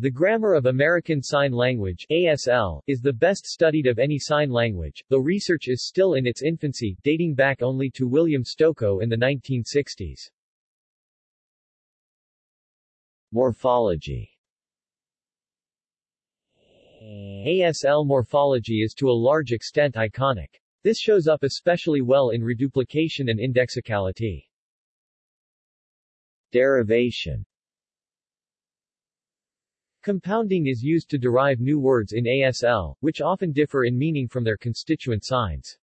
The Grammar of American Sign Language ASL, is the best studied of any sign language, though research is still in its infancy, dating back only to William Stokoe in the 1960s. Morphology ASL morphology is to a large extent iconic. This shows up especially well in reduplication and indexicality. Derivation Compounding is used to derive new words in ASL, which often differ in meaning from their constituent signs.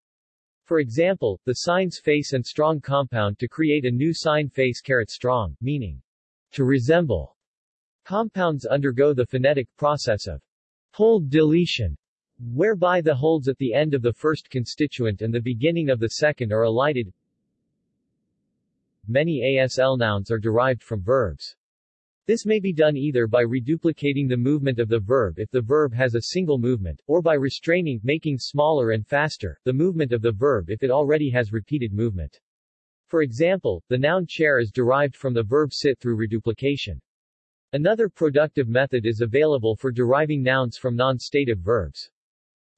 For example, the signs face and strong compound to create a new sign face caret strong, meaning to resemble. Compounds undergo the phonetic process of hold deletion, whereby the holds at the end of the first constituent and the beginning of the second are elided. Many ASL nouns are derived from verbs. This may be done either by reduplicating the movement of the verb if the verb has a single movement, or by restraining making smaller and faster, the movement of the verb if it already has repeated movement. For example, the noun chair is derived from the verb sit through reduplication. Another productive method is available for deriving nouns from non-stative verbs.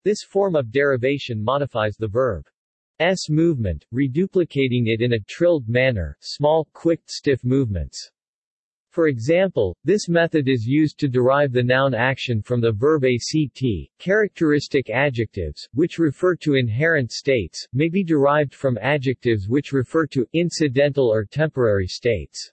This form of derivation modifies the verb's movement, reduplicating it in a trilled manner, small, quick, stiff movements. For example, this method is used to derive the noun action from the verb act. Characteristic adjectives, which refer to inherent states, may be derived from adjectives which refer to incidental or temporary states.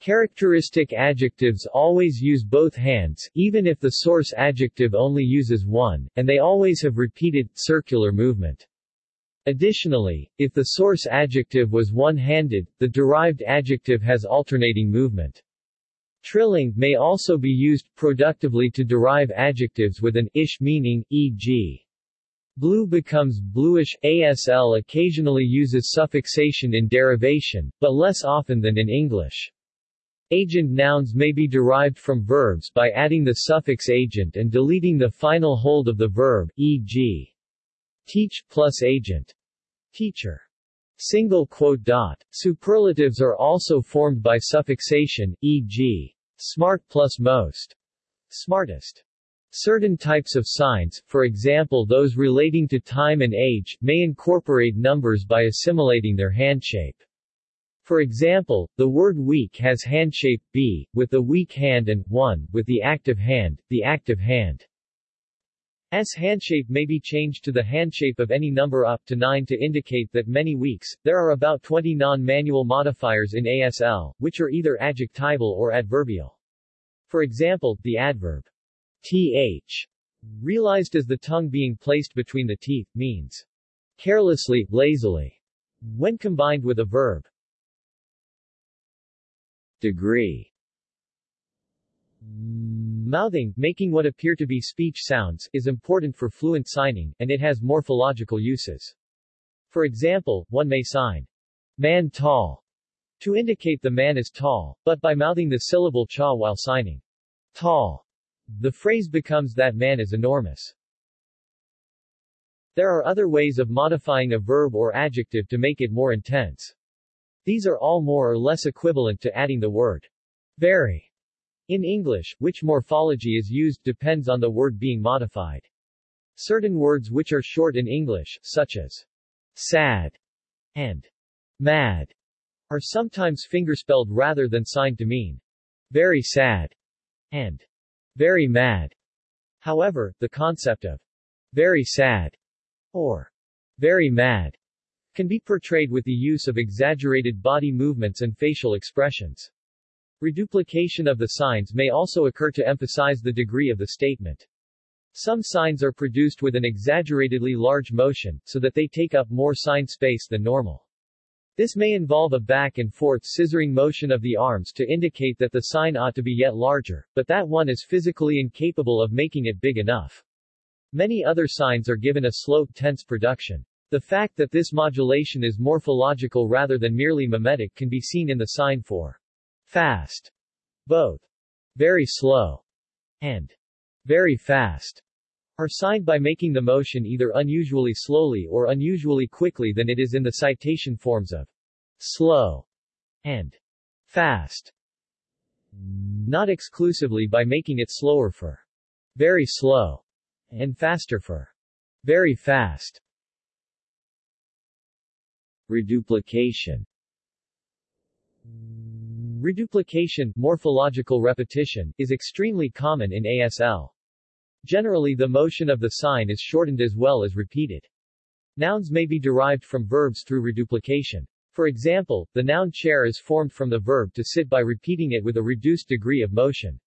Characteristic adjectives always use both hands, even if the source adjective only uses one, and they always have repeated, circular movement. Additionally, if the source adjective was one-handed, the derived adjective has alternating movement. Trilling may also be used productively to derive adjectives with an ish meaning, e.g. Blue becomes bluish. ASL occasionally uses suffixation in derivation, but less often than in English. Agent nouns may be derived from verbs by adding the suffix agent and deleting the final hold of the verb, e.g. teach plus agent. Teacher. Single quote dot. Superlatives are also formed by suffixation, e.g. smart plus most. Smartest. Certain types of signs, for example those relating to time and age, may incorporate numbers by assimilating their handshape. For example, the word week has handshape b, with the weak hand and 1, with the active hand, the active hand. S handshape may be changed to the handshape of any number up to 9 to indicate that many weeks. There are about 20 non-manual modifiers in ASL, which are either adjectival or adverbial. For example, the adverb th, realized as the tongue being placed between the teeth, means carelessly, lazily, when combined with a verb. Degree Mouthing, making what appear to be speech sounds, is important for fluent signing, and it has morphological uses. For example, one may sign, man tall, to indicate the man is tall, but by mouthing the syllable cha while signing, tall, the phrase becomes that man is enormous. There are other ways of modifying a verb or adjective to make it more intense. These are all more or less equivalent to adding the word very in English, which morphology is used depends on the word being modified. Certain words which are short in English, such as sad and mad, are sometimes fingerspelled rather than signed to mean very sad and very mad. However, the concept of very sad or very mad can be portrayed with the use of exaggerated body movements and facial expressions. Reduplication of the signs may also occur to emphasize the degree of the statement. Some signs are produced with an exaggeratedly large motion, so that they take up more sign space than normal. This may involve a back and forth scissoring motion of the arms to indicate that the sign ought to be yet larger, but that one is physically incapable of making it big enough. Many other signs are given a slow, tense production. The fact that this modulation is morphological rather than merely mimetic can be seen in the sign for fast, both very slow and very fast, are signed by making the motion either unusually slowly or unusually quickly than it is in the citation forms of slow and fast. not exclusively by making it slower for very slow and faster for very fast. Reduplication Reduplication, morphological repetition, is extremely common in ASL. Generally the motion of the sign is shortened as well as repeated. Nouns may be derived from verbs through reduplication. For example, the noun chair is formed from the verb to sit by repeating it with a reduced degree of motion.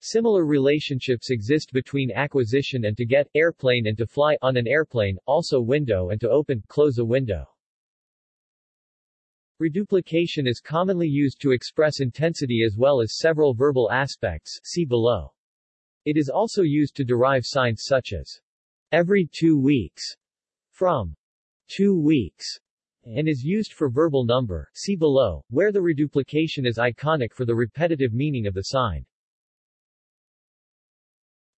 Similar relationships exist between acquisition and to get, airplane and to fly on an airplane, also window and to open, close a window. Reduplication is commonly used to express intensity as well as several verbal aspects see below. It is also used to derive signs such as every two weeks from two weeks and is used for verbal number see below, where the reduplication is iconic for the repetitive meaning of the sign.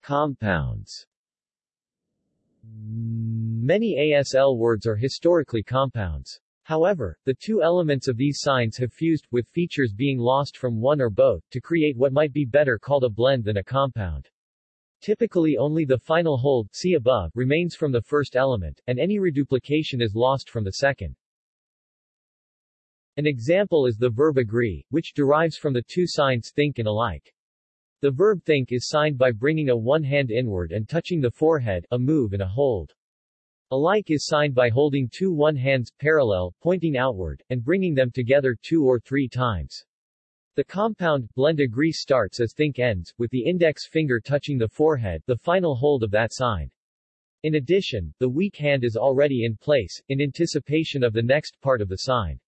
Compounds Many ASL words are historically compounds. However, the two elements of these signs have fused, with features being lost from one or both, to create what might be better called a blend than a compound. Typically only the final hold see above, remains from the first element, and any reduplication is lost from the second. An example is the verb agree, which derives from the two signs think and alike. The verb think is signed by bringing a one hand inward and touching the forehead, a move and a hold. Alike is signed by holding two one hands parallel, pointing outward, and bringing them together two or three times. The compound, blend agree starts as think ends, with the index finger touching the forehead, the final hold of that sign. In addition, the weak hand is already in place, in anticipation of the next part of the sign.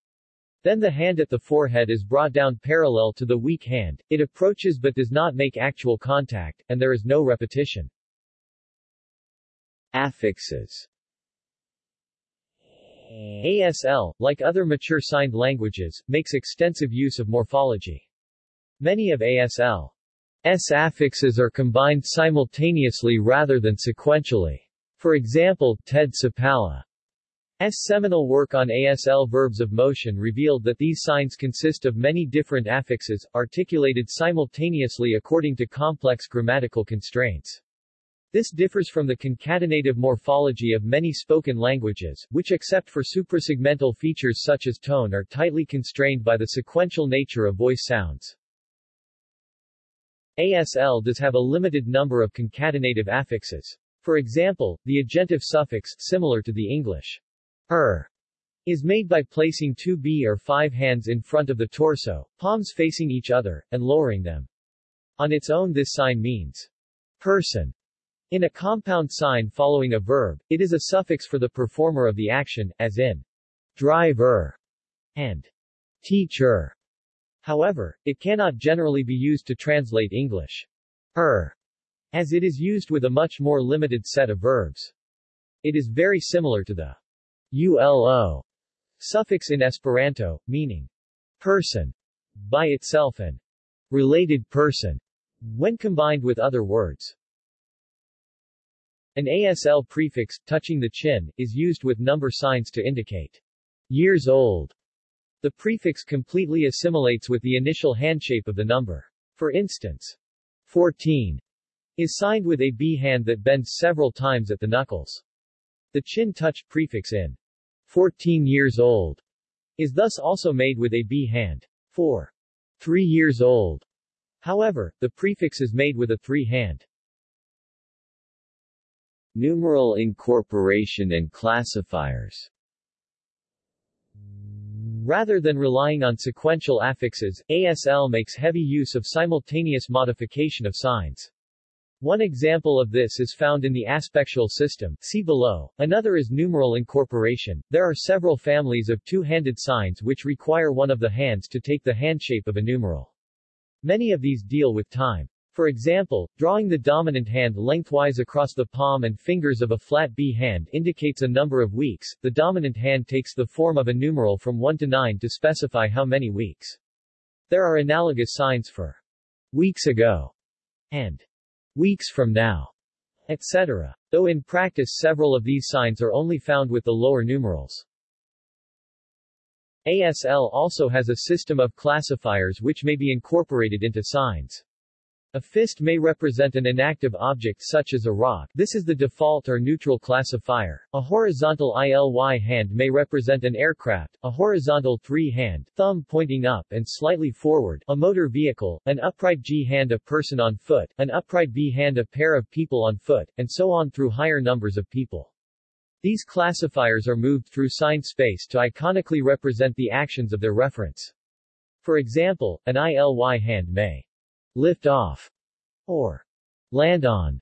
Then the hand at the forehead is brought down parallel to the weak hand, it approaches but does not make actual contact, and there is no repetition. Affixes ASL, like other mature signed languages, makes extensive use of morphology. Many of ASL's affixes are combined simultaneously rather than sequentially. For example, Ted Supalla's seminal work on ASL verbs of motion revealed that these signs consist of many different affixes, articulated simultaneously according to complex grammatical constraints. This differs from the concatenative morphology of many spoken languages, which except for suprasegmental features such as tone are tightly constrained by the sequential nature of voice sounds. ASL does have a limited number of concatenative affixes. For example, the agentive suffix, similar to the English er, is made by placing two b or five hands in front of the torso, palms facing each other, and lowering them. On its own this sign means person, in a compound sign following a verb, it is a suffix for the performer of the action, as in driver and teacher. However, it cannot generally be used to translate English er, as it is used with a much more limited set of verbs. It is very similar to the ulo suffix in Esperanto, meaning person by itself and related person when combined with other words. An ASL prefix, touching the chin, is used with number signs to indicate years old. The prefix completely assimilates with the initial handshape of the number. For instance, 14 is signed with a B hand that bends several times at the knuckles. The chin touch prefix in 14 years old is thus also made with a B hand. For 3 years old, however, the prefix is made with a 3 hand. Numeral incorporation and classifiers Rather than relying on sequential affixes, ASL makes heavy use of simultaneous modification of signs. One example of this is found in the aspectual system, see below. Another is numeral incorporation. There are several families of two-handed signs which require one of the hands to take the handshape of a numeral. Many of these deal with time. For example, drawing the dominant hand lengthwise across the palm and fingers of a flat B hand indicates a number of weeks. The dominant hand takes the form of a numeral from 1 to 9 to specify how many weeks. There are analogous signs for weeks ago and weeks from now, etc. Though in practice several of these signs are only found with the lower numerals. ASL also has a system of classifiers which may be incorporated into signs. A fist may represent an inactive object such as a rock this is the default or neutral classifier. A horizontal ILY hand may represent an aircraft, a horizontal three-hand thumb pointing up and slightly forward a motor vehicle, an upright G hand a person on foot, an upright B hand a pair of people on foot, and so on through higher numbers of people. These classifiers are moved through sign space to iconically represent the actions of their reference. For example, an ILY hand may lift off, or land on.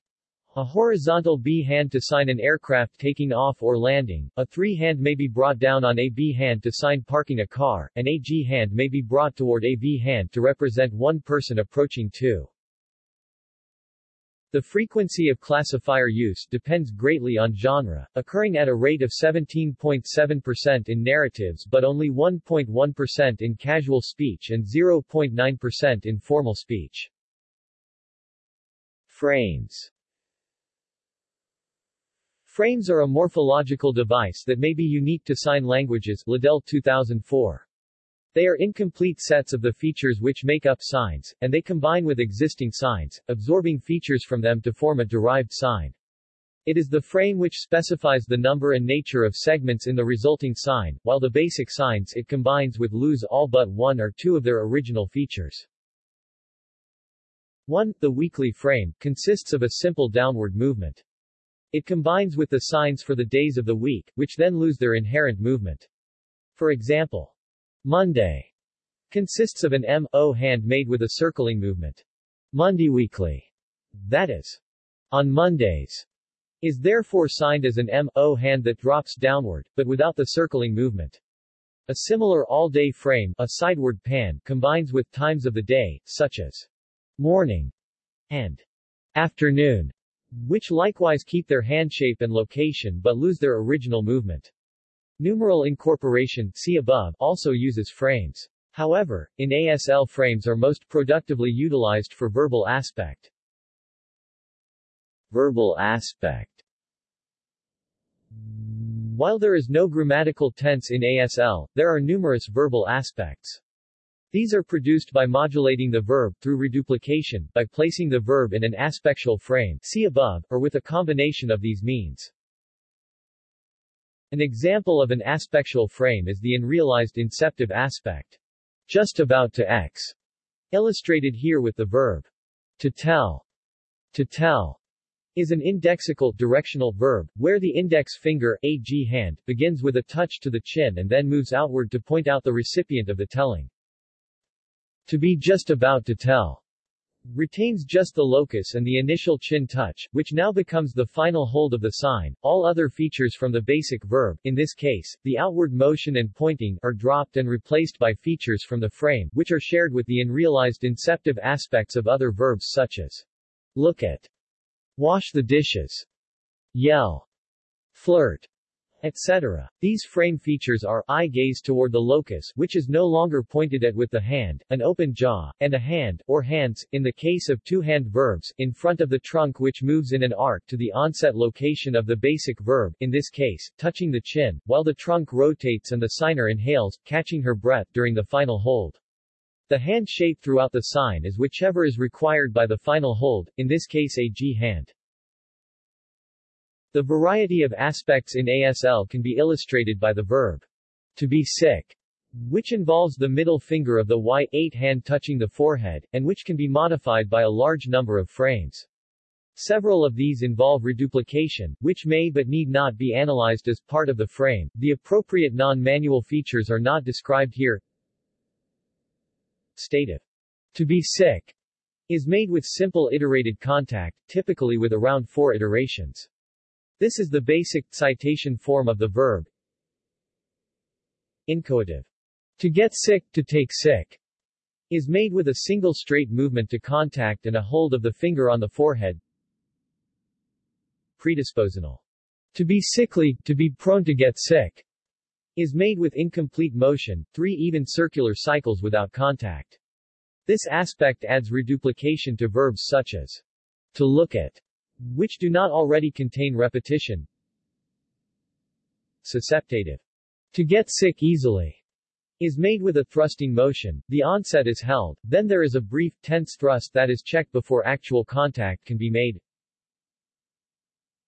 A horizontal B hand to sign an aircraft taking off or landing, a 3 hand may be brought down on a B hand to sign parking a car, and a G hand may be brought toward a V hand to represent one person approaching two. The frequency of classifier use depends greatly on genre, occurring at a rate of 17.7% in narratives but only 1.1% in casual speech and 0.9% in formal speech. Frames Frames are a morphological device that may be unique to sign languages Liddell 2004. They are incomplete sets of the features which make up signs, and they combine with existing signs, absorbing features from them to form a derived sign. It is the frame which specifies the number and nature of segments in the resulting sign, while the basic signs it combines with lose all but one or two of their original features. 1. The weekly frame, consists of a simple downward movement. It combines with the signs for the days of the week, which then lose their inherent movement. For example, Monday consists of an M-O hand made with a circling movement. Monday weekly, that is, on Mondays, is therefore signed as an M-O hand that drops downward, but without the circling movement. A similar all-day frame, a sideward pan, combines with times of the day, such as morning and afternoon, which likewise keep their hand shape and location but lose their original movement. Numeral incorporation see above also uses frames. However, in ASL frames are most productively utilized for verbal aspect. Verbal aspect While there is no grammatical tense in ASL, there are numerous verbal aspects. These are produced by modulating the verb, through reduplication, by placing the verb in an aspectual frame see above, or with a combination of these means. An example of an aspectual frame is the unrealized inceptive aspect. Just about to X. Illustrated here with the verb to tell. To tell is an indexical directional verb, where the index finger, AG hand, begins with a touch to the chin and then moves outward to point out the recipient of the telling. To be just about to tell retains just the locus and the initial chin touch, which now becomes the final hold of the sign. All other features from the basic verb, in this case, the outward motion and pointing, are dropped and replaced by features from the frame, which are shared with the unrealized inceptive aspects of other verbs such as look at, wash the dishes, yell, flirt, etc. These frame features are eye gaze toward the locus which is no longer pointed at with the hand, an open jaw, and a hand, or hands, in the case of two-hand verbs, in front of the trunk which moves in an arc to the onset location of the basic verb, in this case, touching the chin, while the trunk rotates and the signer inhales, catching her breath during the final hold. The hand shape throughout the sign is whichever is required by the final hold, in this case a G hand. The variety of aspects in ASL can be illustrated by the verb to be sick, which involves the middle finger of the Y8 hand touching the forehead, and which can be modified by a large number of frames. Several of these involve reduplication, which may but need not be analyzed as part of the frame. The appropriate non-manual features are not described here. Stative. To be sick is made with simple iterated contact, typically with around four iterations. This is the basic citation form of the verb. Inchoative. To get sick, to take sick, is made with a single straight movement to contact and a hold of the finger on the forehead. Predispositional. To be sickly, to be prone to get sick, is made with incomplete motion, three even circular cycles without contact. This aspect adds reduplication to verbs such as to look at, which do not already contain repetition. Susceptative. To get sick easily, is made with a thrusting motion, the onset is held, then there is a brief, tense thrust that is checked before actual contact can be made.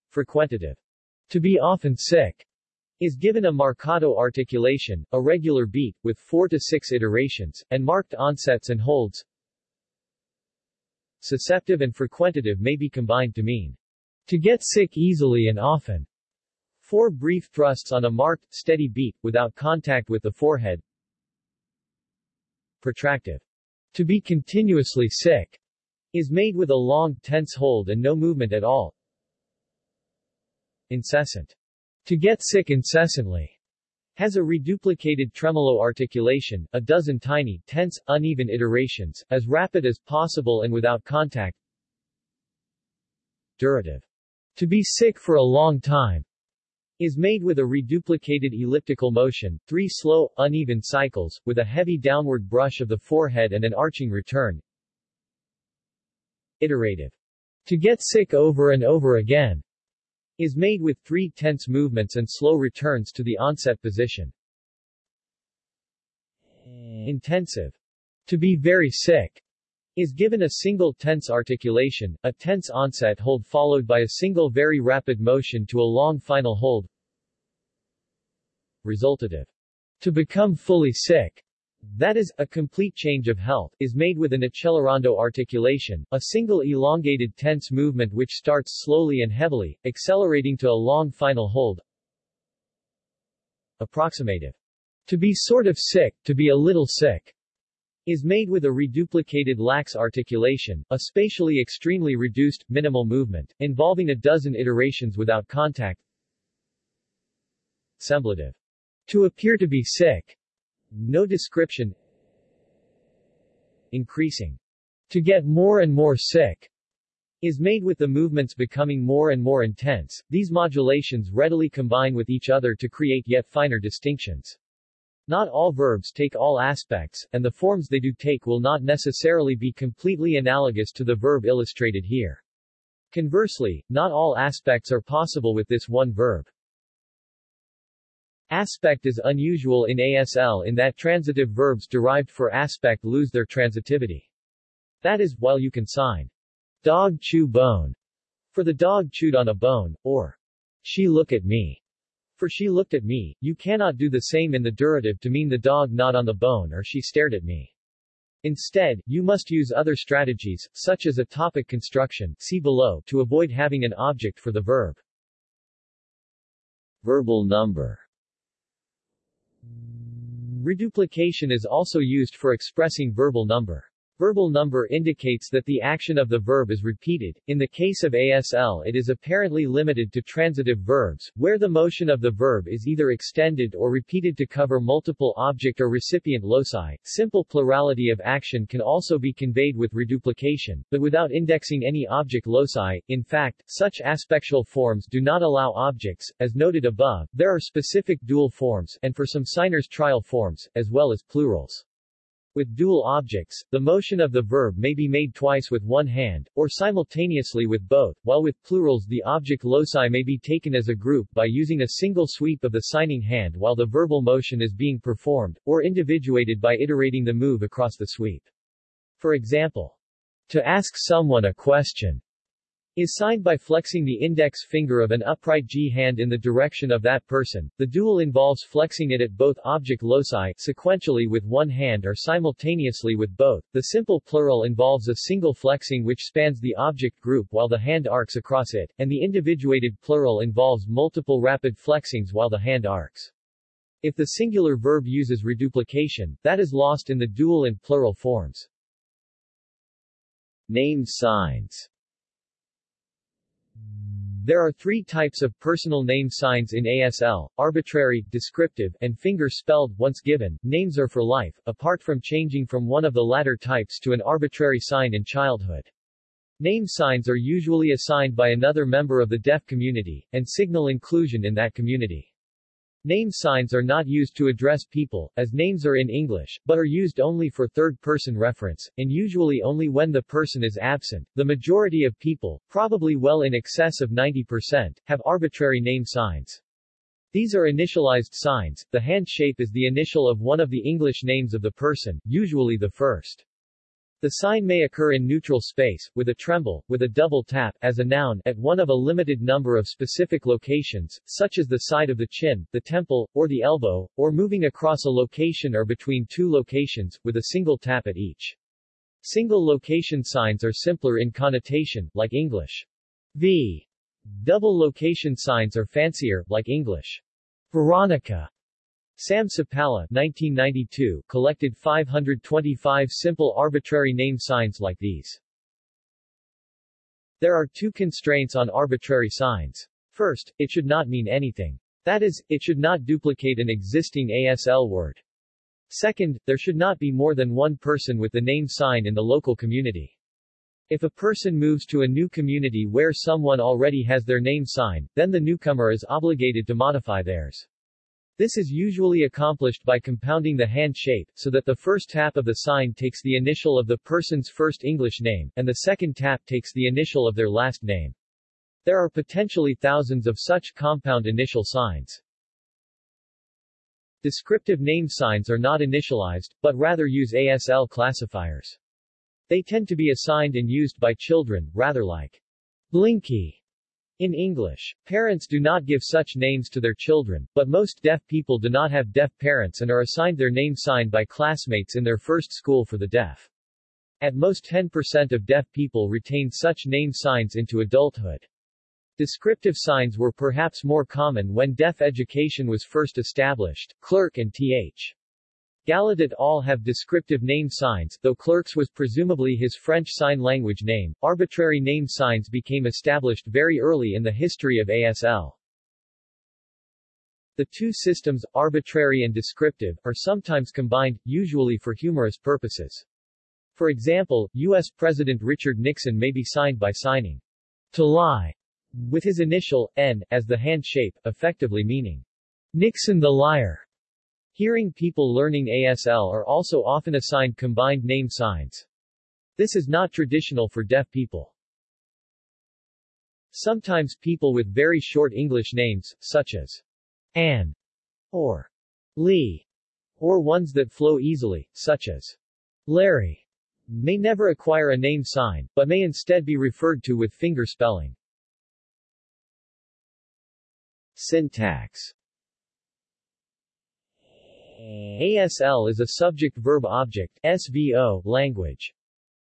Frequentative. To be often sick is given a marcato articulation, a regular beat, with 4 to 6 iterations, and marked onsets and holds. Susceptive and frequentative may be combined to mean to get sick easily and often. Four brief thrusts on a marked, steady beat, without contact with the forehead. Protractive. To be continuously sick is made with a long, tense hold and no movement at all. Incessant. To get sick incessantly has a reduplicated tremolo articulation, a dozen tiny, tense, uneven iterations, as rapid as possible and without contact. Durative. To be sick for a long time is made with a reduplicated elliptical motion, three slow, uneven cycles, with a heavy downward brush of the forehead and an arching return. Iterative. To get sick over and over again is made with three tense movements and slow returns to the onset position. Intensive. To be very sick is given a single tense articulation, a tense onset hold followed by a single very rapid motion to a long final hold. Resultative. To become fully sick that is, a complete change of health, is made with an accelerando articulation, a single elongated tense movement which starts slowly and heavily, accelerating to a long final hold. Approximative. To be sort of sick, to be a little sick, is made with a reduplicated lax articulation, a spatially extremely reduced, minimal movement, involving a dozen iterations without contact. Semblative. To appear to be sick, no description Increasing. To get more and more sick is made with the movements becoming more and more intense. These modulations readily combine with each other to create yet finer distinctions. Not all verbs take all aspects, and the forms they do take will not necessarily be completely analogous to the verb illustrated here. Conversely, not all aspects are possible with this one verb. Aspect is unusual in ASL in that transitive verbs derived for aspect lose their transitivity. That is, while you can sign dog chew bone for the dog chewed on a bone, or she look at me for she looked at me, you cannot do the same in the durative to mean the dog not on the bone or she stared at me. Instead, you must use other strategies, such as a topic construction see below, to avoid having an object for the verb. Verbal number Reduplication is also used for expressing verbal number. Verbal number indicates that the action of the verb is repeated. In the case of ASL it is apparently limited to transitive verbs, where the motion of the verb is either extended or repeated to cover multiple object or recipient loci. Simple plurality of action can also be conveyed with reduplication, but without indexing any object loci. In fact, such aspectual forms do not allow objects, as noted above. There are specific dual forms, and for some signers trial forms, as well as plurals. With dual objects, the motion of the verb may be made twice with one hand, or simultaneously with both, while with plurals the object loci may be taken as a group by using a single sweep of the signing hand while the verbal motion is being performed, or individuated by iterating the move across the sweep. For example, to ask someone a question is signed by flexing the index finger of an upright G hand in the direction of that person. The dual involves flexing it at both object loci sequentially with one hand or simultaneously with both. The simple plural involves a single flexing which spans the object group while the hand arcs across it, and the individuated plural involves multiple rapid flexings while the hand arcs. If the singular verb uses reduplication, that is lost in the dual and plural forms. Name signs there are three types of personal name signs in ASL, arbitrary, descriptive, and finger-spelled. Once given, names are for life, apart from changing from one of the latter types to an arbitrary sign in childhood. Name signs are usually assigned by another member of the deaf community, and signal inclusion in that community. Name signs are not used to address people, as names are in English, but are used only for third-person reference, and usually only when the person is absent. The majority of people, probably well in excess of 90%, have arbitrary name signs. These are initialized signs. The hand shape is the initial of one of the English names of the person, usually the first. The sign may occur in neutral space, with a tremble, with a double tap, as a noun, at one of a limited number of specific locations, such as the side of the chin, the temple, or the elbow, or moving across a location or between two locations, with a single tap at each. Single location signs are simpler in connotation, like English. V. Double location signs are fancier, like English. Veronica Sam Supalla 1992, collected 525 simple arbitrary name signs like these. There are two constraints on arbitrary signs. First, it should not mean anything. That is, it should not duplicate an existing ASL word. Second, there should not be more than one person with the name sign in the local community. If a person moves to a new community where someone already has their name sign, then the newcomer is obligated to modify theirs. This is usually accomplished by compounding the hand shape, so that the first tap of the sign takes the initial of the person's first English name, and the second tap takes the initial of their last name. There are potentially thousands of such compound initial signs. Descriptive name signs are not initialized, but rather use ASL classifiers. They tend to be assigned and used by children, rather like Blinky in English, parents do not give such names to their children, but most deaf people do not have deaf parents and are assigned their name sign by classmates in their first school for the deaf. At most 10% of deaf people retain such name signs into adulthood. Descriptive signs were perhaps more common when deaf education was first established. Clerc and Th. Gallaudet all have descriptive name signs, though Clerc's was presumably his French Sign Language name. Arbitrary name signs became established very early in the history of ASL. The two systems, arbitrary and descriptive, are sometimes combined, usually for humorous purposes. For example, U.S. President Richard Nixon may be signed by signing to lie with his initial, N, as the hand shape, effectively meaning Nixon the liar. Hearing people learning ASL are also often assigned combined name signs. This is not traditional for deaf people. Sometimes people with very short English names, such as Anne or Lee, or ones that flow easily, such as Larry, may never acquire a name sign, but may instead be referred to with finger spelling. Syntax ASL is a subject-verb-object SVO language.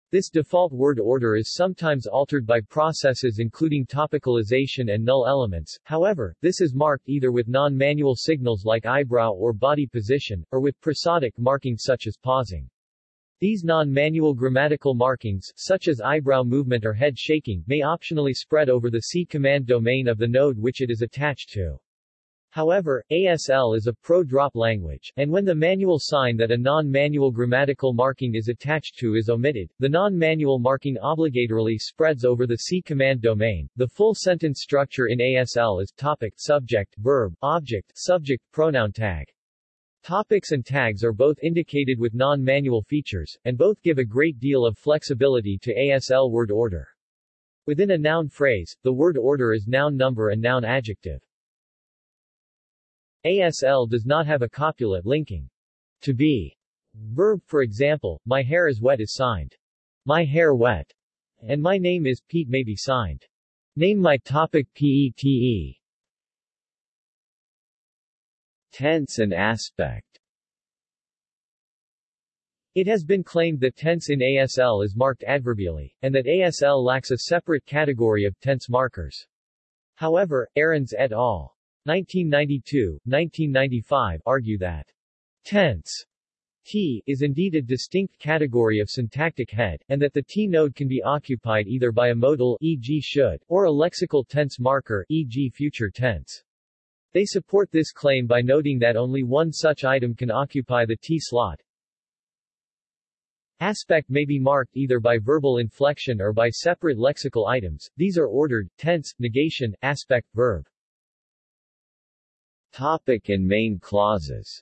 This default word order is sometimes altered by processes including topicalization and null elements, however, this is marked either with non-manual signals like eyebrow or body position, or with prosodic markings such as pausing. These non-manual grammatical markings, such as eyebrow movement or head shaking, may optionally spread over the C command domain of the node which it is attached to. However, ASL is a pro-drop language, and when the manual sign that a non-manual grammatical marking is attached to is omitted, the non-manual marking obligatorily spreads over the C command domain. The full sentence structure in ASL is topic, subject, verb, object, subject, pronoun tag. Topics and tags are both indicated with non-manual features, and both give a great deal of flexibility to ASL word order. Within a noun phrase, the word order is noun number and noun adjective. ASL does not have a copula linking to be. Verb for example, my hair is wet is signed. My hair wet. And my name is Pete may be signed. Name my topic PETE. Tense and aspect It has been claimed that tense in ASL is marked adverbially, and that ASL lacks a separate category of tense markers. However, Aarons et al. 1992, 1995 argue that tense T is indeed a distinct category of syntactic head, and that the T node can be occupied either by a modal e.g. should, or a lexical tense marker e.g. future tense. They support this claim by noting that only one such item can occupy the T slot. Aspect may be marked either by verbal inflection or by separate lexical items. These are ordered, tense, negation, aspect, verb. Topic and main clauses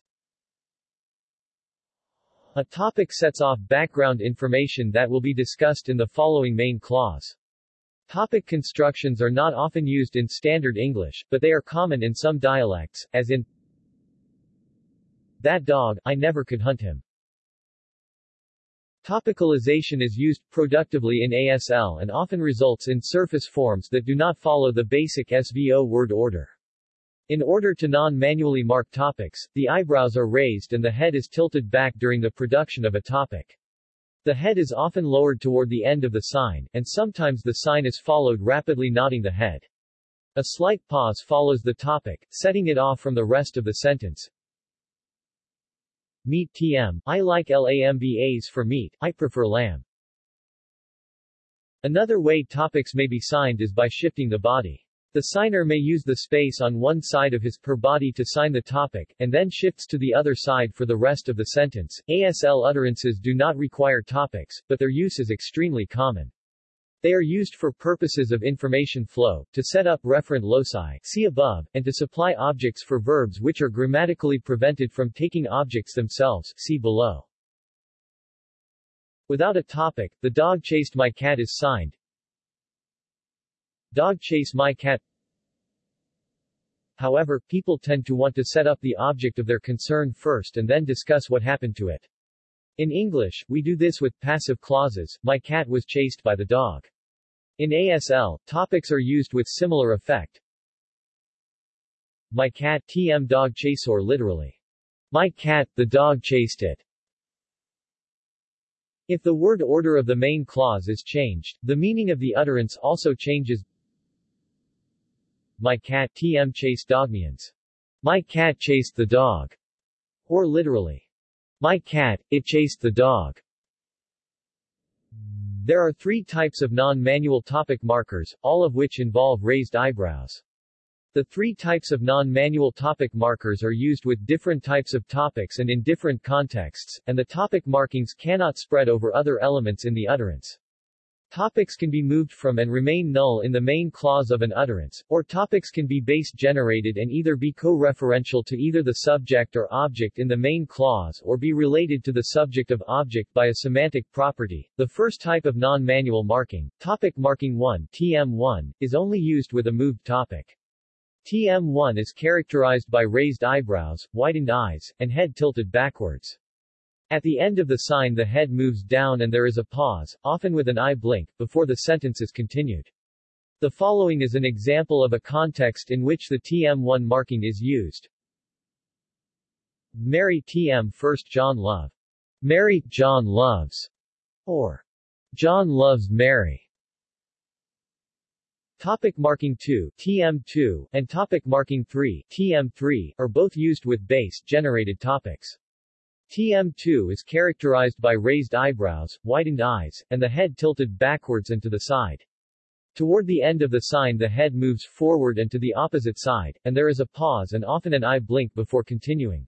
A topic sets off background information that will be discussed in the following main clause. Topic constructions are not often used in standard English, but they are common in some dialects, as in That dog, I never could hunt him. Topicalization is used productively in ASL and often results in surface forms that do not follow the basic SVO word order. In order to non-manually mark topics, the eyebrows are raised and the head is tilted back during the production of a topic. The head is often lowered toward the end of the sign, and sometimes the sign is followed rapidly nodding the head. A slight pause follows the topic, setting it off from the rest of the sentence. Meat TM, I like LAMBAs for meat, I prefer lamb. Another way topics may be signed is by shifting the body. The signer may use the space on one side of his per body to sign the topic, and then shifts to the other side for the rest of the sentence. ASL utterances do not require topics, but their use is extremely common. They are used for purposes of information flow, to set up referent loci see above, and to supply objects for verbs which are grammatically prevented from taking objects themselves see below. Without a topic, the dog chased my cat is signed. Dog chase my cat However, people tend to want to set up the object of their concern first and then discuss what happened to it. In English, we do this with passive clauses, my cat was chased by the dog. In ASL, topics are used with similar effect. My cat TM dog chase or literally. My cat, the dog chased it. If the word order of the main clause is changed, the meaning of the utterance also changes. My cat TM chased dogmians. My cat chased the dog. Or literally. My cat, it chased the dog. There are three types of non-manual topic markers, all of which involve raised eyebrows. The three types of non-manual topic markers are used with different types of topics and in different contexts, and the topic markings cannot spread over other elements in the utterance. Topics can be moved from and remain null in the main clause of an utterance, or topics can be base-generated and either be co-referential to either the subject or object in the main clause or be related to the subject of object by a semantic property. The first type of non-manual marking, topic marking 1 TM1, is only used with a moved topic. TM1 is characterized by raised eyebrows, widened eyes, and head tilted backwards. At the end of the sign the head moves down and there is a pause, often with an eye blink, before the sentence is continued. The following is an example of a context in which the TM1 marking is used. Mary TM First John Love. Mary, John loves. Or, John loves Mary. Topic marking 2 TM2 and topic marking 3 TM3 are both used with base-generated topics. TM2 is characterized by raised eyebrows, widened eyes, and the head tilted backwards and to the side. Toward the end of the sign the head moves forward and to the opposite side, and there is a pause and often an eye blink before continuing.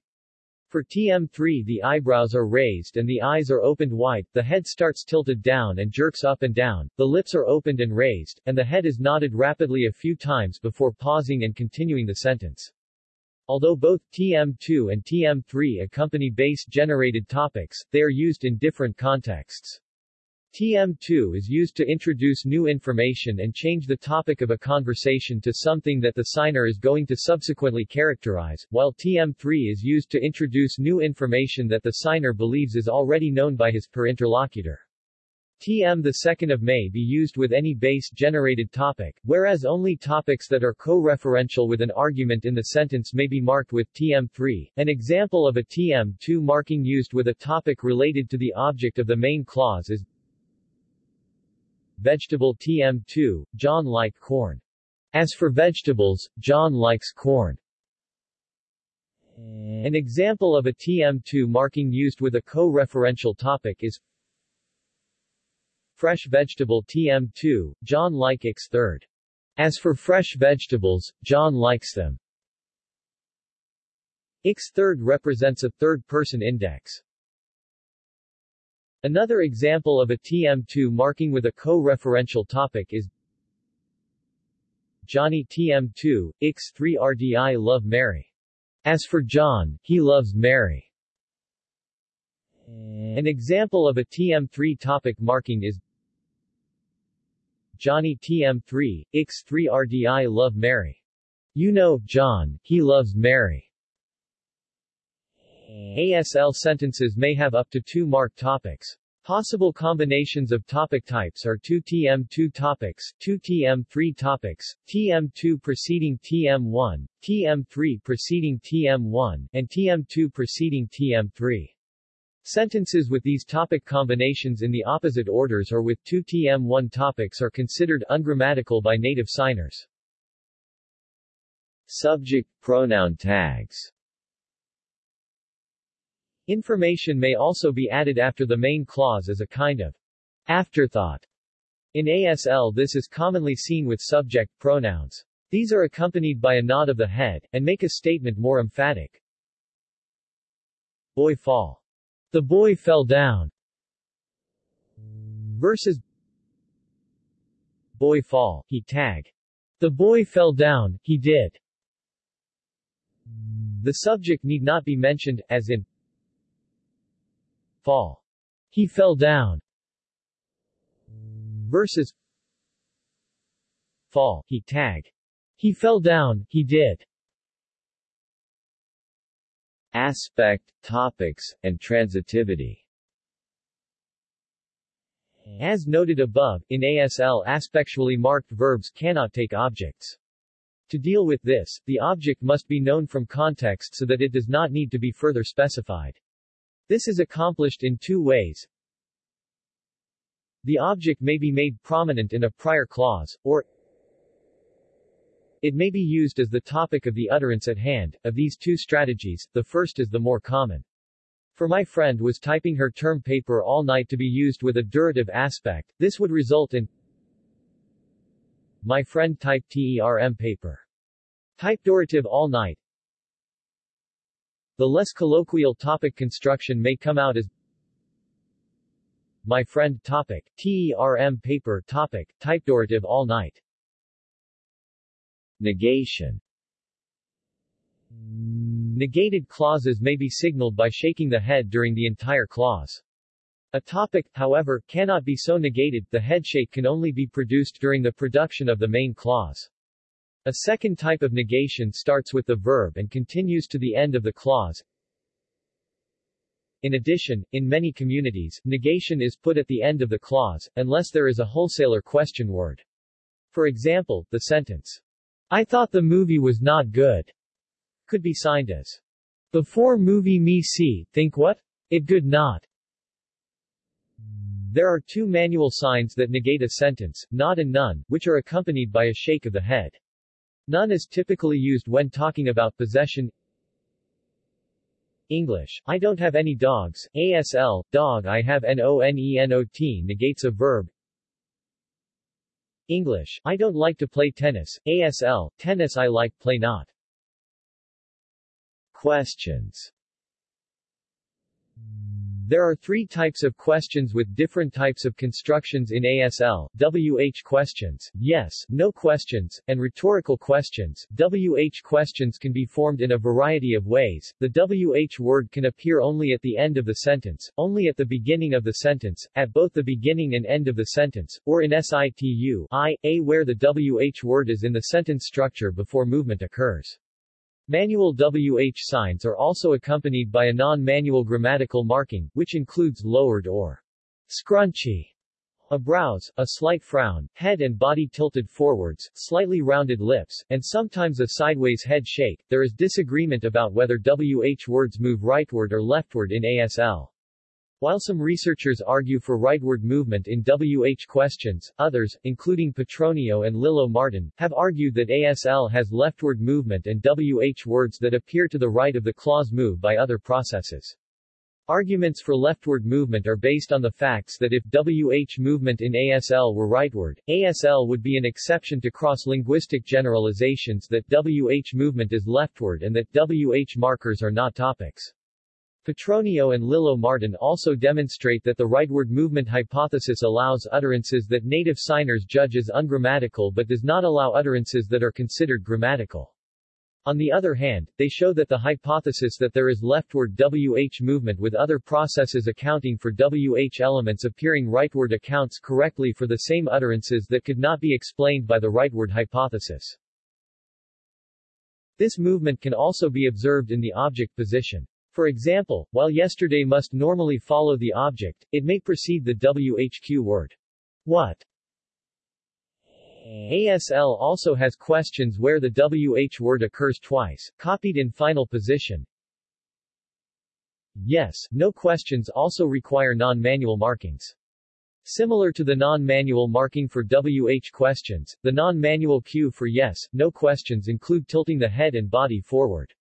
For TM3 the eyebrows are raised and the eyes are opened wide, the head starts tilted down and jerks up and down, the lips are opened and raised, and the head is nodded rapidly a few times before pausing and continuing the sentence. Although both TM2 and TM3 accompany base-generated topics, they are used in different contexts. TM2 is used to introduce new information and change the topic of a conversation to something that the signer is going to subsequently characterize, while TM3 is used to introduce new information that the signer believes is already known by his per interlocutor. TM the 2nd of May be used with any base-generated topic, whereas only topics that are co-referential with an argument in the sentence may be marked with TM3. An example of a TM2 marking used with a topic related to the object of the main clause is Vegetable TM2, John like corn. As for vegetables, John likes corn. An example of a TM2 marking used with a co-referential topic is Fresh vegetable TM2, John likes third. As for fresh vegetables, John likes them. Ix third represents a third-person index. Another example of a TM2 marking with a co-referential topic is Johnny TM2, X3 RDI love Mary. As for John, he loves Mary. An example of a TM3 topic marking is Johnny TM3, X3 RDI Love Mary. You know, John, he loves Mary. ASL sentences may have up to two marked topics. Possible combinations of topic types are 2 TM2 topics, 2 TM3 topics, TM2 preceding TM1, TM3 preceding TM1, and TM2 preceding TM3. Sentences with these topic combinations in the opposite orders or with two TM1 topics are considered ungrammatical by native signers. Subject pronoun tags Information may also be added after the main clause as a kind of afterthought. In ASL this is commonly seen with subject pronouns. These are accompanied by a nod of the head, and make a statement more emphatic. Boy fall. The boy fell down. Versus Boy fall, he tag. The boy fell down, he did. The subject need not be mentioned, as in fall. He fell down. Versus fall, he tag. He fell down, he did. Aspect, topics, and transitivity As noted above, in ASL aspectually marked verbs cannot take objects. To deal with this, the object must be known from context so that it does not need to be further specified. This is accomplished in two ways. The object may be made prominent in a prior clause, or it may be used as the topic of the utterance at hand. Of these two strategies, the first is the more common. For my friend was typing her term paper all night to be used with a durative aspect, this would result in my friend typed term paper. Type durative all night, the less colloquial topic construction may come out as my friend topic, TERM paper topic, typedorative all night. Negation Negated clauses may be signaled by shaking the head during the entire clause. A topic, however, cannot be so negated, the headshake can only be produced during the production of the main clause. A second type of negation starts with the verb and continues to the end of the clause. In addition, in many communities, negation is put at the end of the clause, unless there is a wholesaler question word. For example, the sentence, I thought the movie was not good, could be signed as, Before movie me see, think what? It good not. There are two manual signs that negate a sentence, not and none, which are accompanied by a shake of the head. None is typically used when talking about possession. English, I don't have any dogs, ASL, dog I have NONENOT negates a verb. English, I don't like to play tennis, ASL, tennis I like play not. Questions there are three types of questions with different types of constructions in ASL, WH questions, yes, no questions, and rhetorical questions. WH questions can be formed in a variety of ways. The WH word can appear only at the end of the sentence, only at the beginning of the sentence, at both the beginning and end of the sentence, or in situ I, a where the WH word is in the sentence structure before movement occurs. Manual WH signs are also accompanied by a non-manual grammatical marking, which includes lowered or scrunchy a brows, a slight frown, head and body tilted forwards, slightly rounded lips, and sometimes a sideways head shake. There is disagreement about whether WH words move rightward or leftward in ASL. While some researchers argue for rightward movement in WH questions, others, including Petronio and Lillo Martin, have argued that ASL has leftward movement and WH words that appear to the right of the clause move by other processes. Arguments for leftward movement are based on the facts that if WH movement in ASL were rightward, ASL would be an exception to cross-linguistic generalizations that WH movement is leftward and that WH markers are not topics. Petronio and Lillo Martin also demonstrate that the rightward movement hypothesis allows utterances that native signers judge as ungrammatical but does not allow utterances that are considered grammatical. On the other hand, they show that the hypothesis that there is leftward WH movement with other processes accounting for WH elements appearing rightward accounts correctly for the same utterances that could not be explained by the rightward hypothesis. This movement can also be observed in the object position. For example, while yesterday must normally follow the object, it may precede the WHQ word. What? ASL also has questions where the WH word occurs twice, copied in final position. Yes, no questions also require non-manual markings. Similar to the non-manual marking for WH questions, the non-manual cue for yes, no questions include tilting the head and body forward.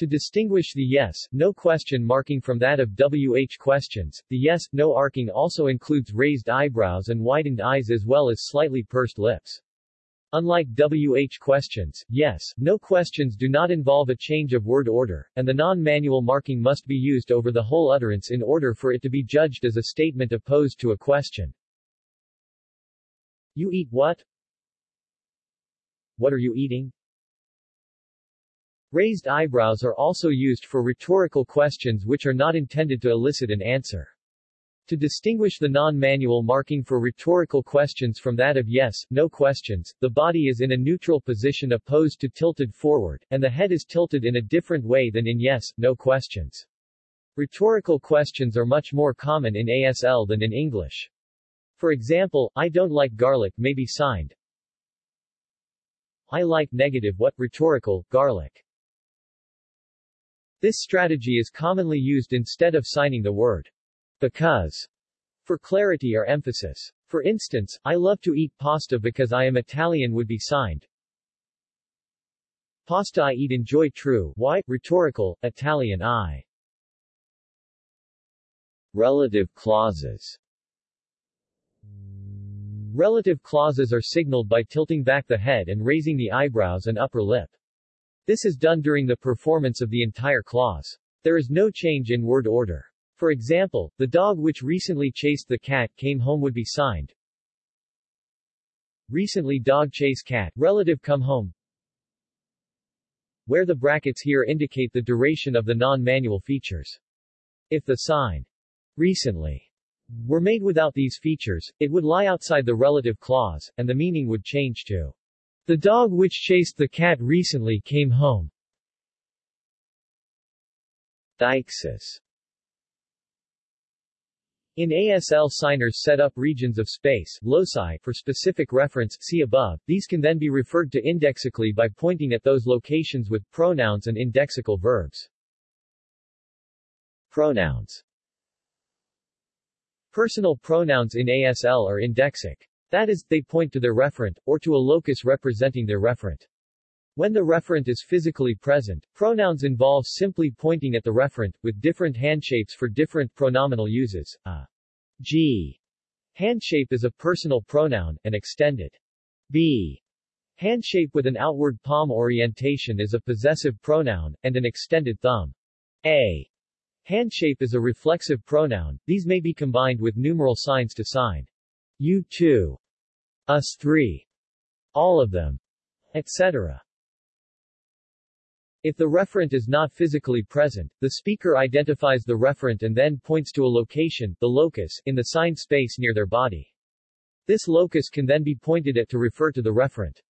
To distinguish the yes, no question marking from that of WH questions, the yes, no arcing also includes raised eyebrows and widened eyes as well as slightly pursed lips. Unlike WH questions, yes, no questions do not involve a change of word order, and the non-manual marking must be used over the whole utterance in order for it to be judged as a statement opposed to a question. You eat what? What are you eating? Raised eyebrows are also used for rhetorical questions which are not intended to elicit an answer. To distinguish the non-manual marking for rhetorical questions from that of yes, no questions, the body is in a neutral position opposed to tilted forward, and the head is tilted in a different way than in yes, no questions. Rhetorical questions are much more common in ASL than in English. For example, I don't like garlic may be signed. I like negative what rhetorical, garlic. This strategy is commonly used instead of signing the word because for clarity or emphasis. For instance, I love to eat pasta because I am Italian would be signed. Pasta I eat enjoy true, why, rhetorical, Italian I. Relative clauses Relative clauses are signaled by tilting back the head and raising the eyebrows and upper lip. This is done during the performance of the entire clause. There is no change in word order. For example, the dog which recently chased the cat came home would be signed. Recently dog chase cat, relative come home. Where the brackets here indicate the duration of the non-manual features. If the sign recently were made without these features, it would lie outside the relative clause, and the meaning would change to the dog which chased the cat recently came home. Deixis in ASL signers set up regions of space loci for specific reference see above, these can then be referred to indexically by pointing at those locations with pronouns and indexical verbs. Pronouns Personal pronouns in ASL are indexic. That is, they point to their referent, or to a locus representing their referent. When the referent is physically present, pronouns involve simply pointing at the referent, with different handshapes for different pronominal uses. A G handshape is a personal pronoun, an extended B handshape with an outward palm orientation is a possessive pronoun, and an extended thumb. A handshape is a reflexive pronoun, these may be combined with numeral signs to sign you two, us three, all of them, etc. If the referent is not physically present, the speaker identifies the referent and then points to a location, the locus, in the signed space near their body. This locus can then be pointed at to refer to the referent.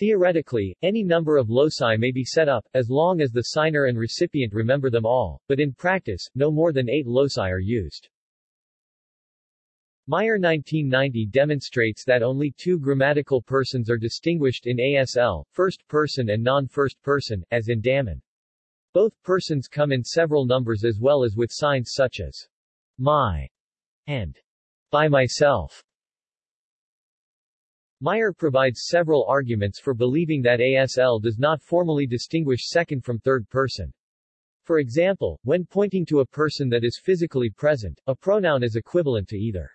Theoretically, any number of loci may be set up, as long as the signer and recipient remember them all, but in practice, no more than eight loci are used. Meier 1990 demonstrates that only two grammatical persons are distinguished in ASL, first person and non-first person, as in Damin. Both persons come in several numbers as well as with signs such as my and by myself. Meier provides several arguments for believing that ASL does not formally distinguish second from third person. For example, when pointing to a person that is physically present, a pronoun is equivalent to either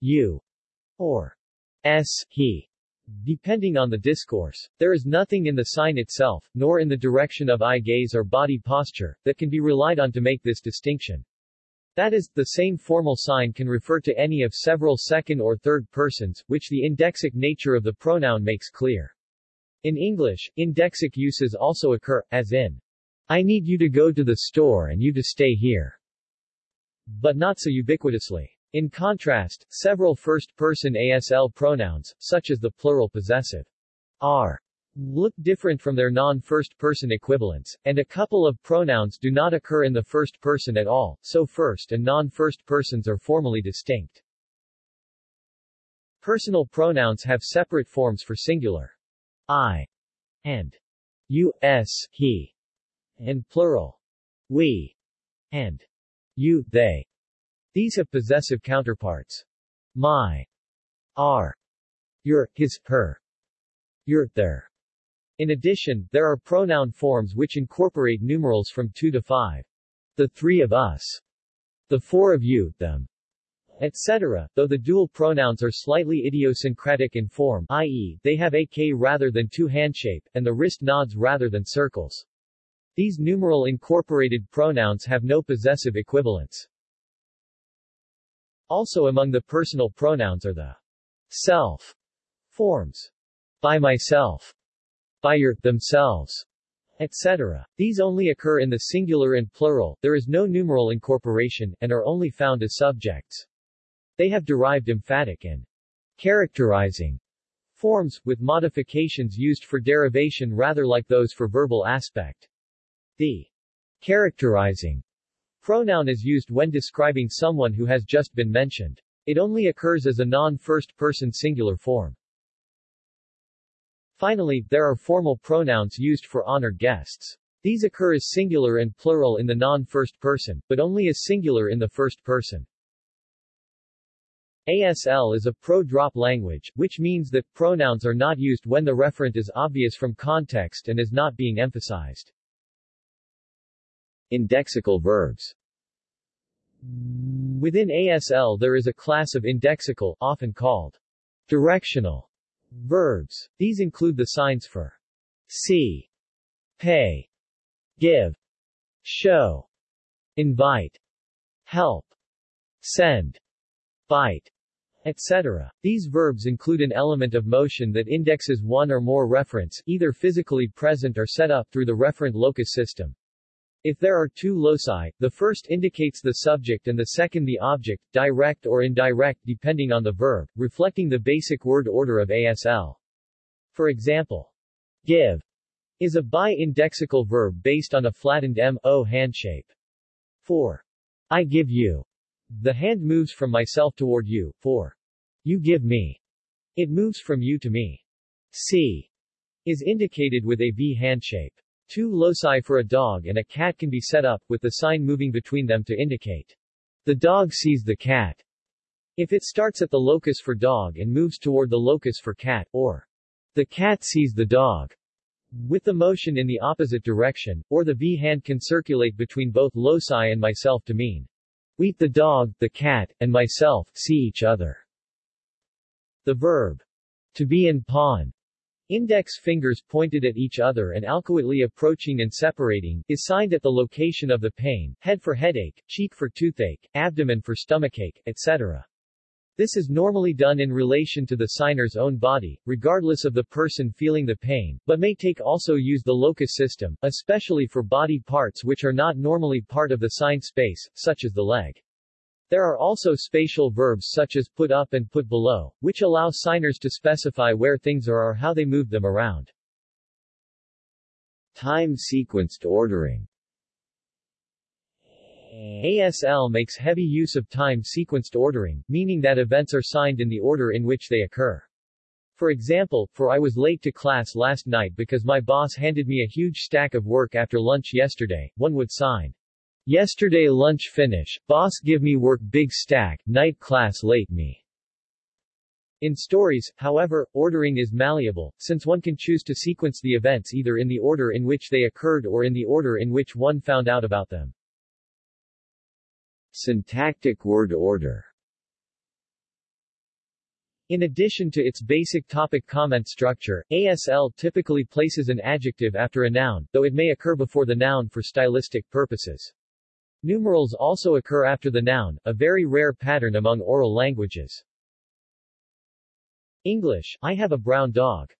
you or s he, depending on the discourse. There is nothing in the sign itself, nor in the direction of eye gaze or body posture, that can be relied on to make this distinction. That is, the same formal sign can refer to any of several second or third persons, which the indexic nature of the pronoun makes clear. In English, indexic uses also occur, as in, I need you to go to the store and you to stay here. But not so ubiquitously. In contrast, several first-person ASL pronouns, such as the plural possessive are, look different from their non-first-person equivalents, and a couple of pronouns do not occur in the first person at all, so first and non-first persons are formally distinct. Personal pronouns have separate forms for singular I and you, s, he, and plural we and you, they. These have possessive counterparts. My, our, your, his, her, your, their. In addition, there are pronoun forms which incorporate numerals from 2 to 5. The three of us. The four of you, them, etc., though the dual pronouns are slightly idiosyncratic in form i.e., they have a K rather than two hand shape, and the wrist nods rather than circles. These numeral incorporated pronouns have no possessive equivalents. Also among the personal pronouns are the self forms. By myself. By your, themselves, etc. These only occur in the singular and plural, there is no numeral incorporation, and are only found as subjects. They have derived emphatic and characterizing forms, with modifications used for derivation rather like those for verbal aspect. The characterizing pronoun is used when describing someone who has just been mentioned. It only occurs as a non-first-person singular form. Finally, there are formal pronouns used for honored guests. These occur as singular and plural in the non-first person, but only as singular in the first person. ASL is a pro-drop language, which means that pronouns are not used when the referent is obvious from context and is not being emphasized. Indexical verbs Within ASL there is a class of indexical, often called directional verbs. These include the signs for see, pay, give, show, invite, help, send, bite, etc. These verbs include an element of motion that indexes one or more referents, either physically present or set up through the referent locus system. If there are two loci, the first indicates the subject and the second the object, direct or indirect depending on the verb, reflecting the basic word order of ASL. For example, give is a bi-indexical verb based on a flattened M-O hand shape. For I give you, the hand moves from myself toward you, for you give me. It moves from you to me. See is indicated with a V hand shape. Two loci for a dog and a cat can be set up, with the sign moving between them to indicate the dog sees the cat. If it starts at the locus for dog and moves toward the locus for cat, or the cat sees the dog, with the motion in the opposite direction, or the V hand can circulate between both loci and myself to mean we, the dog, the cat, and myself, see each other. The verb to be in pawn index fingers pointed at each other and alcoitly approaching and separating, is signed at the location of the pain, head for headache, cheek for toothache, abdomen for stomachache, etc. This is normally done in relation to the signer's own body, regardless of the person feeling the pain, but may take also use the locus system, especially for body parts which are not normally part of the sign space, such as the leg. There are also spatial verbs such as put up and put below, which allow signers to specify where things are or how they move them around. Time-sequenced ordering ASL makes heavy use of time-sequenced ordering, meaning that events are signed in the order in which they occur. For example, for I was late to class last night because my boss handed me a huge stack of work after lunch yesterday, one would sign Yesterday lunch finish, boss give me work big stack, night class late me. In stories, however, ordering is malleable, since one can choose to sequence the events either in the order in which they occurred or in the order in which one found out about them. Syntactic word order in addition to its basic topic comment structure, ASL typically places an adjective after a noun, though it may occur before the noun for stylistic purposes. Numerals also occur after the noun, a very rare pattern among oral languages. English, I have a brown dog.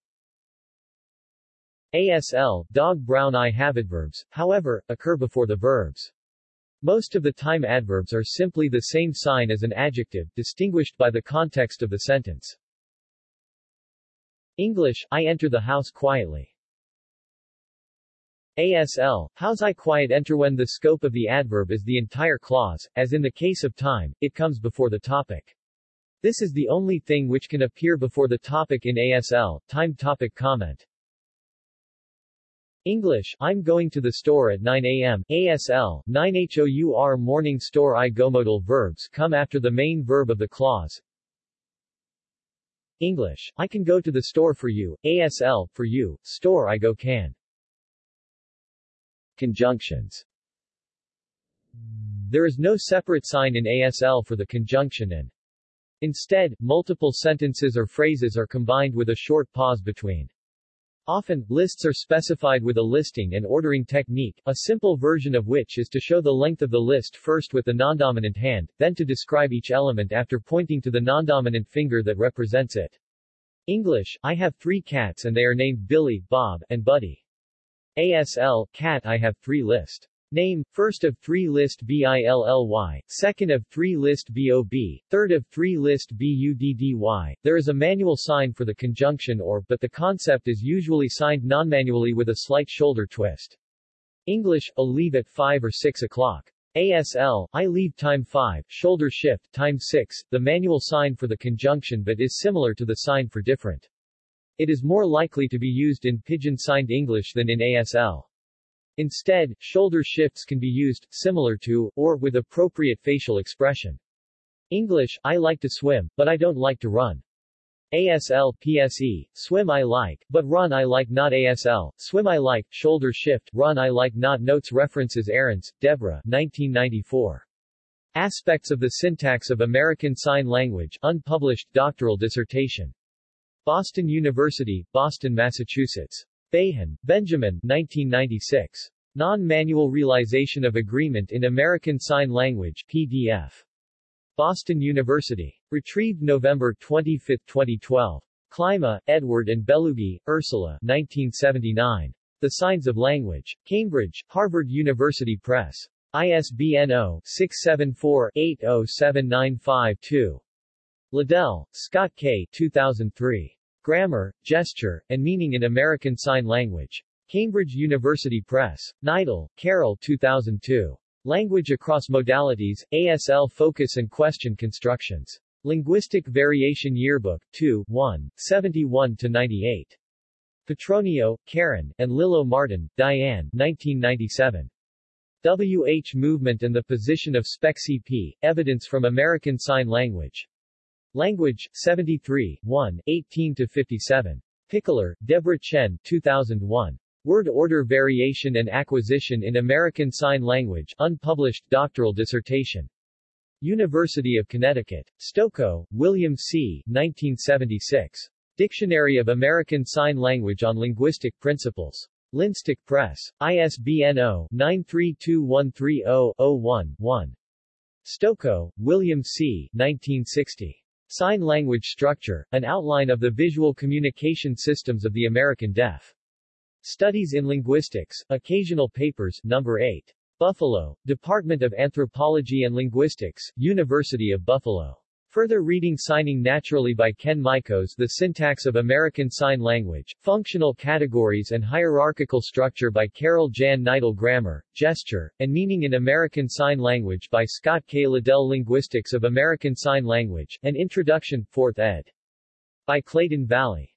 ASL, dog brown I adverbs, however, occur before the verbs. Most of the time adverbs are simply the same sign as an adjective, distinguished by the context of the sentence. English, I enter the house quietly. ASL, how's I quiet enter when the scope of the adverb is the entire clause, as in the case of time, it comes before the topic. This is the only thing which can appear before the topic in ASL, time topic comment. English, I'm going to the store at 9 a.m. ASL, 9 HOUR morning store I go modal verbs come after the main verb of the clause. English, I can go to the store for you. ASL, for you, store I go can. Conjunctions There is no separate sign in ASL for the conjunction and Instead, multiple sentences or phrases are combined with a short pause between. Often, lists are specified with a listing and ordering technique, a simple version of which is to show the length of the list first with the nondominant hand, then to describe each element after pointing to the nondominant finger that represents it. English, I have three cats and they are named Billy, Bob, and Buddy. ASL, cat I have three list. Name, first of three list BILLY, second of three list BOB, third of three list BUDDY. There is a manual sign for the conjunction or, but the concept is usually signed non-manually with a slight shoulder twist. English, a leave at 5 or 6 o'clock. ASL, I leave time 5, shoulder shift, time 6, the manual sign for the conjunction but is similar to the sign for different. It is more likely to be used in Pidgin-signed English than in ASL. Instead, shoulder shifts can be used, similar to, or with appropriate facial expression. English, I like to swim, but I don't like to run. ASL, PSE, swim I like, but run I like not ASL, swim I like, shoulder shift, run I like not Notes References Aarons, Deborah 1994. Aspects of the Syntax of American Sign Language, unpublished doctoral dissertation. Boston University, Boston, Massachusetts. Bahan, Benjamin 1996. Non-Manual Realization of Agreement in American Sign Language PDF. Boston University. Retrieved November 25, 2012. Klima, Edward and Bellugi, Ursula 1979. The Signs of Language. Cambridge, Harvard University Press. ISBN 0-674-807952. Liddell, Scott K. 2003. Grammar, Gesture, and Meaning in American Sign Language. Cambridge University Press. Neidle, Carol 2002. Language Across Modalities, ASL Focus and Question Constructions. Linguistic Variation Yearbook, 2, 1, 71-98. Petronio, Karen, and Lillo Martin, Diane 1997. WH Movement and the Position of SpecCP, Evidence from American Sign Language. Language, 73, 1, 18-57. Pichler, Deborah Chen, 2001. Word Order Variation and Acquisition in American Sign Language, unpublished doctoral dissertation. University of Connecticut. Stokoe, William C., 1976. Dictionary of American Sign Language on Linguistic Principles. Linstok Press. ISBN 0-9321300-1-1. Stokoe, William C., 1960. Sign Language Structure, an outline of the visual communication systems of the American Deaf. Studies in Linguistics, Occasional Papers, No. 8. Buffalo, Department of Anthropology and Linguistics, University of Buffalo. Further reading Signing Naturally by Ken Mikos The Syntax of American Sign Language, Functional Categories and Hierarchical Structure by Carol Jan Neidle Grammar, Gesture, and Meaning in American Sign Language by Scott K. Liddell Linguistics of American Sign Language, An Introduction, 4th ed. By Clayton Valli.